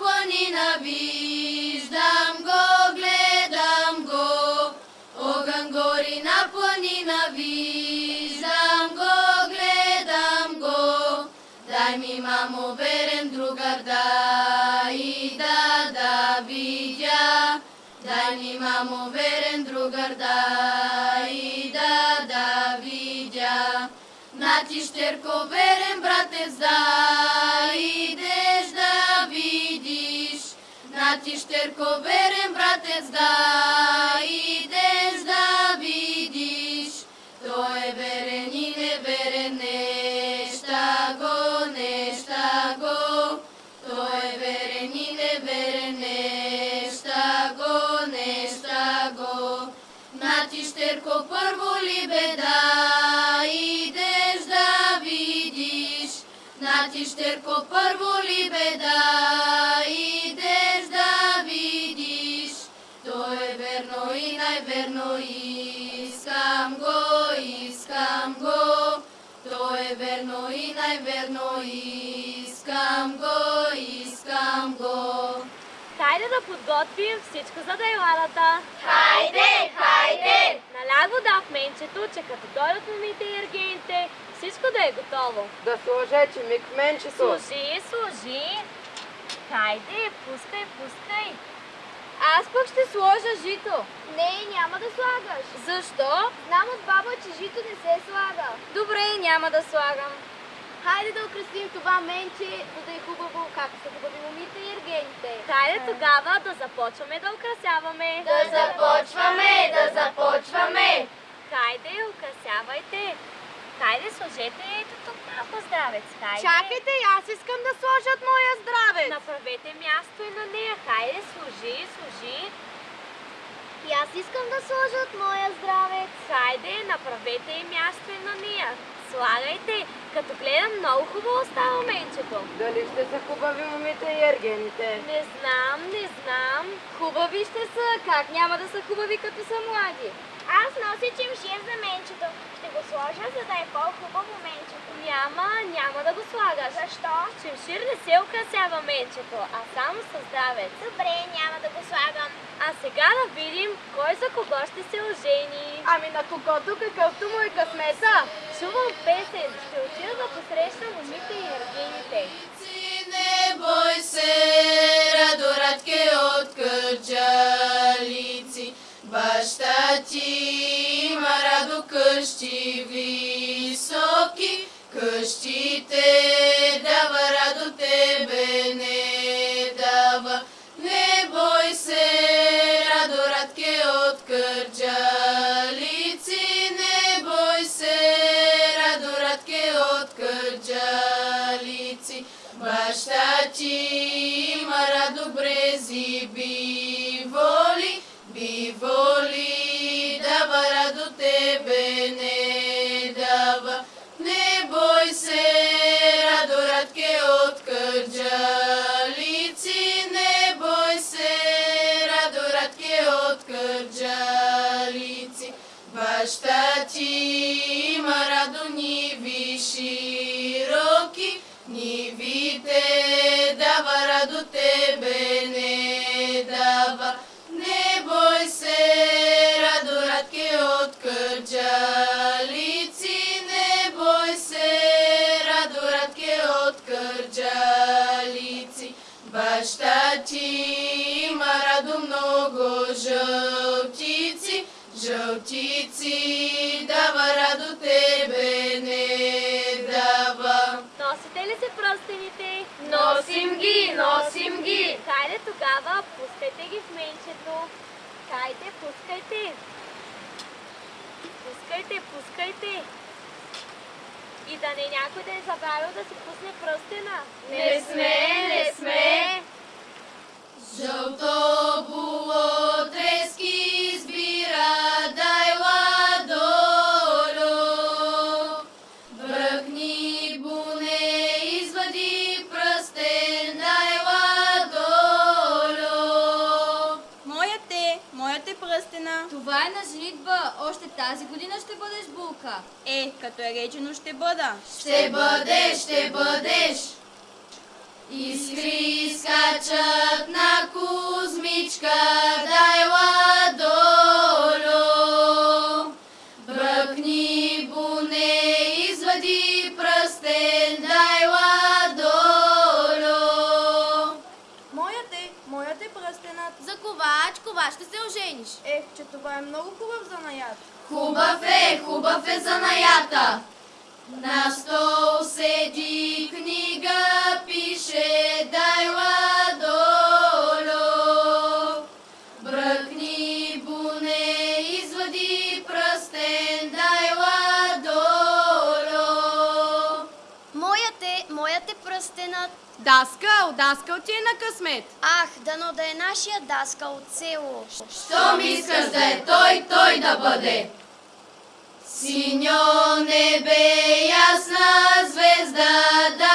планина, виждам го, гледам го. Огън гори на планина, виждам го, гледам го. Дай ми, мамо, верен другар, дай да, да видя. Дай ми, мамо, верен другар, дай да, да видя. На ти, щерко, верен братец, да идеш да. На ти, щерко, верен братец, да идеш да видиш. Той е верен и неверен, неща го, неща го. Той е верен и неверен, неща го, неща го. На ти, щерко, първо ли беда, идеш да видиш. На ти, щерко, първо ли беда, идеш най-верно, искам го, искам го. То е верно и най-верно, искам го, искам го. Хайде да подготвим всичко за дайланата. Хайде, хайде! Наляго да в менчето, че като дойдат момите и ергените, всичко да е готово. Да сложече миг в менчето. Служи, служи. Хайде, пускай, пускай. Аз пък ще сложа жито. Не, няма да слагаш. Защо? Знам от баба, че жито не се слага. Добре, няма да слагам. Хайде да украсим това менче, за да е хубаво, както са хубави момите и ергените. Хайде тогава да започваме да украсяваме. Да започваме, да започваме. Хайде, украсявайте. Хайде, сложете ето тук малко здравец. Хайде. Чакайте, аз искам да сложат моя здраве. Направете място и на нея. Хайде, служи, служи. И аз искам да сложа от моя здравец. Хайде, направете и място и на нея. Слагайте. Като гледам, много хубаво става менчето. Дали ще са хубави момите и ергените? Не знам, не знам. Хубави ще са. Как няма да са хубави, като са млади? Аз нося чимшир за менчето. За да е по-хубаво менчето. Няма, няма да го слагаш. Защо? Чемшир не се украсява менчето, а само с здравец. Добре, няма да го слагам. А сега да видим кой за кого ще се ожени. Ами на когото какъвто му е късмета. Чувам песен, ще отида да посрещна момите и ергените. Не бой радо къщи високи, Ci maradu ni vi široki, ni vi te da ли се пръстените? Носим ги, носим ги. Хайде тогава, пускайте ги в менчето. Хайде, пускайте. Пускайте, пускайте. И да не някой да е забравил да си пусне пръстена. Не сме, не сме. Жълто тази година ще бъдеш булка. Е, като е речено ще бъда. Ще бъдеш, ще бъдеш. Искри скачат на Кузмичка, дайла долу. Бръкни буне, извади пръстен, дайла долу. Моят е, моят е пръстенът. За ковач, ковач ще се ожениш. Ех, че това е много хубав занаят. Хубав е, хубав е занаята. На стол седи книга, пише дайла долу. Бръкни буне, извади пръстен, Даскал, даскал ти е на късмет. Ах, дано да е нашия даска от село. Щом искаш да е той, той да бъде. Синьо небе, ясна звезда, дайла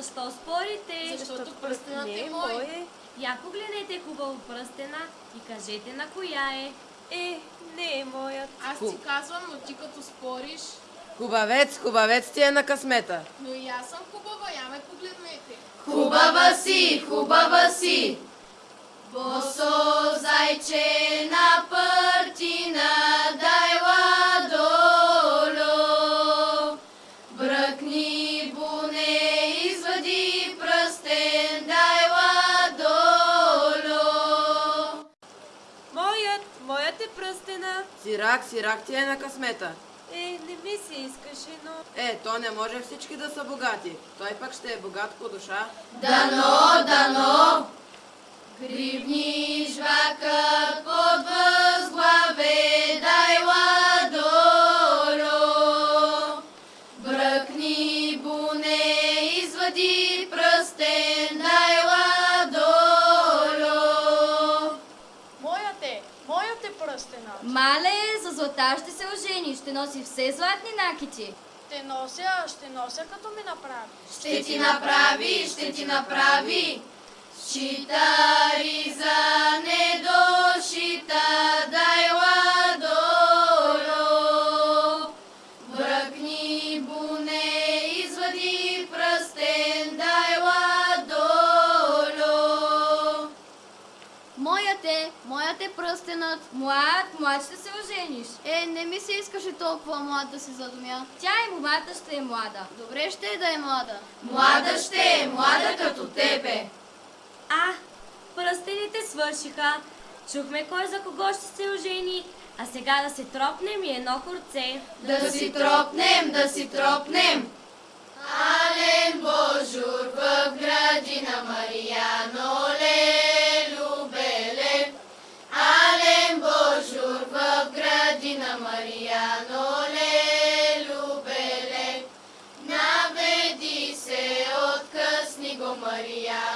Защо спорите? Защото пръстенът Не, е мой мой. е. Я погледнете хубаво пръстена и кажете на коя е. Е, не е моят. Аз ти казвам, но ти като спориш, Хубавец, хубавец ти е на късмета. но и аз съм хубава, я ме погледнете. Хубава си, хубава си. Босо зайче на пъртина, дайла Сирак, сирак ти е на късмета. Е, не ми се искаше, но... Е, то не може всички да са богати. Той пък ще е богат по душа. Дано, дано, ще носи все златни накити. Ще нося, ще нося като ми направи. Ще ти направи, ще ти направи. Шитари за недошита, дайла долу. Моят е, моят е пръстенът. Млад, млад ще се ожениш. Е, не ми се искаше толкова млад да се задумя. Тя и момата ще е млада. Добре ще е да е млада. Млада ще е, млада като тебе. А, пръстените свършиха. Чухме кой за кого ще се ожени, а сега да се тропнем и едно хорце. Да си тропнем, да си тропнем. Ален Божур в градина Марияно лелю градина Марияно лелю беле. Наведи се, откъсни го Марияно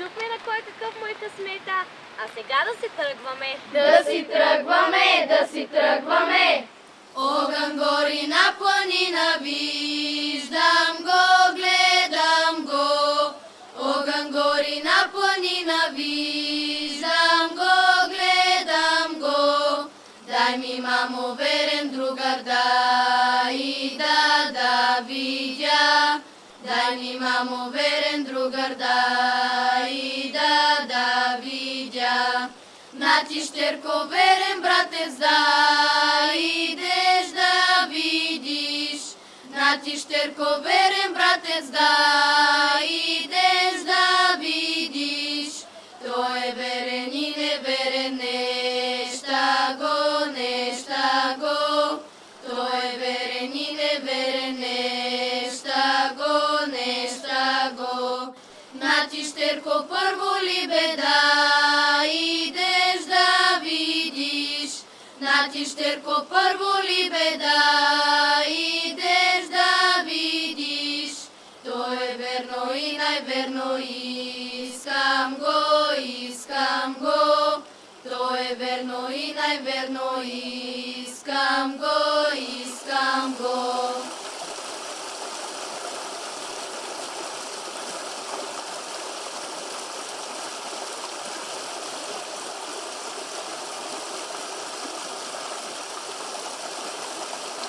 чухме на кой какъв му е късмета, а сега да се тръгваме. Да си тръгваме, да си тръгваме. Огън гори на планина, виждам го, гледам го. Огън гори на планина, виждам го, гледам го. имамо верен другар, дай Дай ми, мамо, верен другар, дай да, да видя. На ти, щерко, верен братец, идеш да видиш. На ти, щерко, верен братец, идеш да видиш. На ти, щерко, първо ли беда, идеш да видиш. На първо ли беда, идеш да видиш. То е верно и най-верно, искам го, искам го. То е верно и най-верно, искам го, искам го.